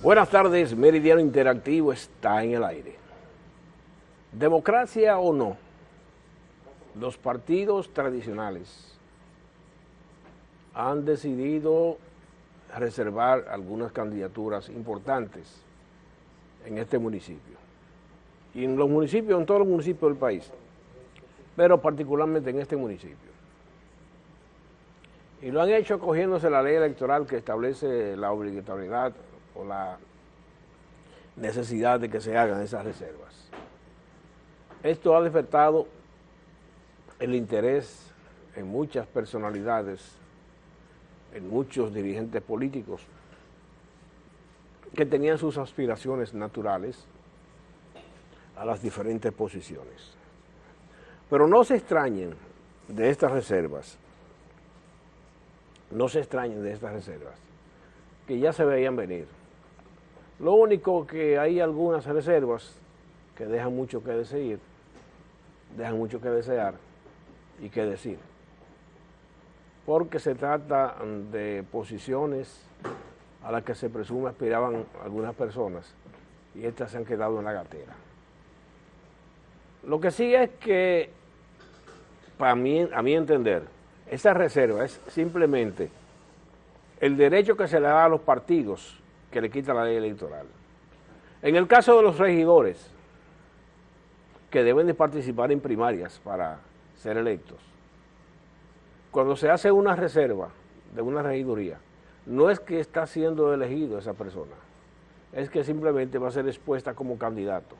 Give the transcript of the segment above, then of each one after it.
Buenas tardes, Meridiano Interactivo está en el aire. Democracia o no, los partidos tradicionales han decidido reservar algunas candidaturas importantes en este municipio. Y en los municipios, en todos los municipios del país, pero particularmente en este municipio. Y lo han hecho acogiéndose la ley electoral que establece la obligatoriedad o la necesidad de que se hagan esas reservas. Esto ha despertado el interés en muchas personalidades, en muchos dirigentes políticos que tenían sus aspiraciones naturales a las diferentes posiciones. Pero no se extrañen de estas reservas, no se extrañen de estas reservas, que ya se veían venir. Lo único que hay algunas reservas que dejan mucho que decir, dejan mucho que desear y que decir. Porque se trata de posiciones a las que se presume aspiraban algunas personas y estas se han quedado en la gatera. Lo que sí es que, para mí, a mi entender, esa reserva es simplemente el derecho que se le da a los partidos que le quita la ley electoral. En el caso de los regidores, que deben de participar en primarias para ser electos, cuando se hace una reserva de una regiduría, no es que está siendo elegido esa persona, es que simplemente va a ser expuesta como candidato.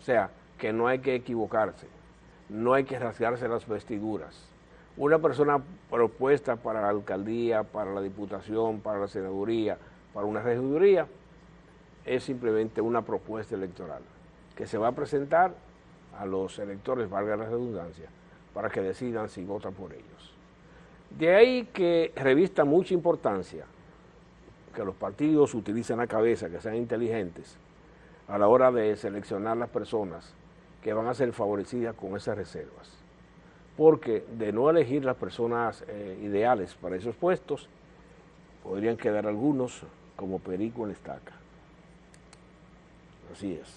O sea, que no hay que equivocarse, no hay que rasgarse las vestiduras. Una persona propuesta para la alcaldía, para la diputación, para la senaduría, para una regiduría, es simplemente una propuesta electoral que se va a presentar a los electores, valga la redundancia, para que decidan si votan por ellos. De ahí que revista mucha importancia que los partidos utilicen la cabeza, que sean inteligentes, a la hora de seleccionar las personas que van a ser favorecidas con esas reservas. Porque de no elegir las personas eh, ideales para esos puestos, podrían quedar algunos como perico en estaca. Así es.